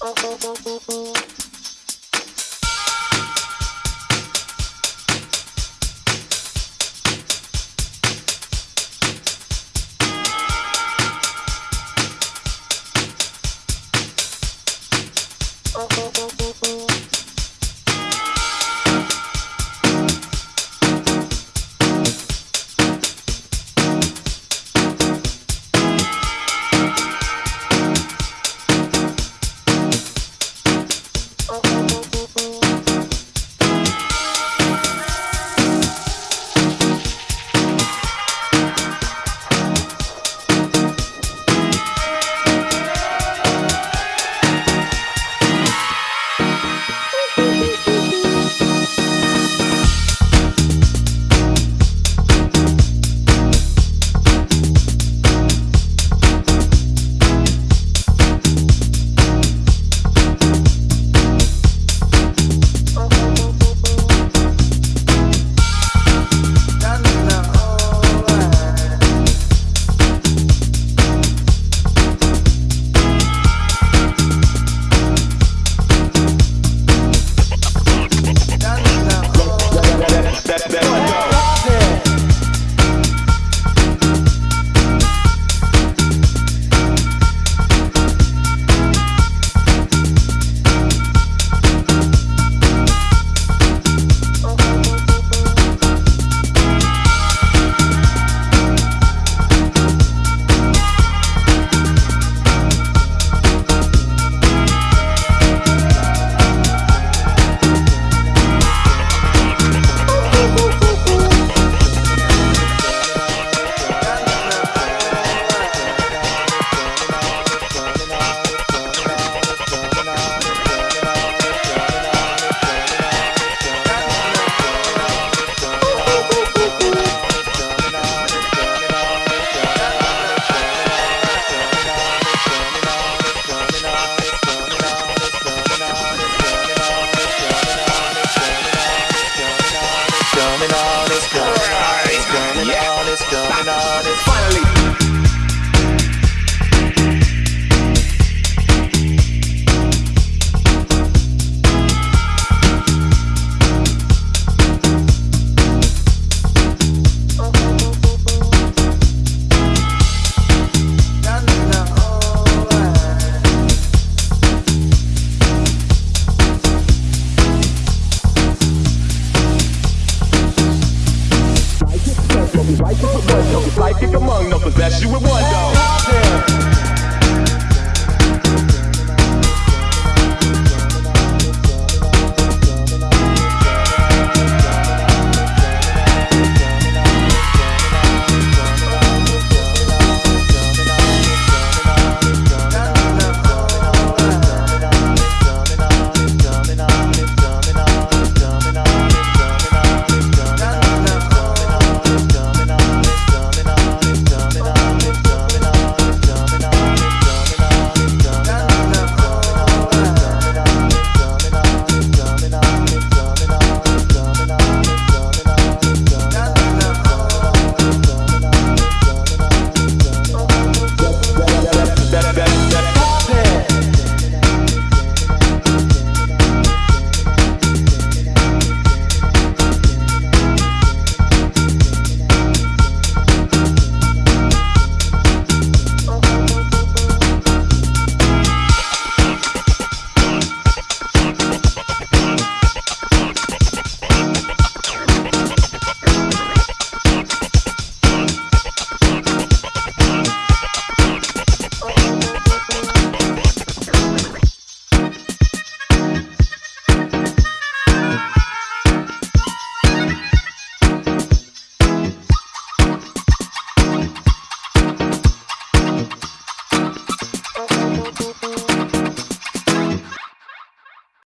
Oh, oh, oh. oh. Life kick among no possess you with one dog.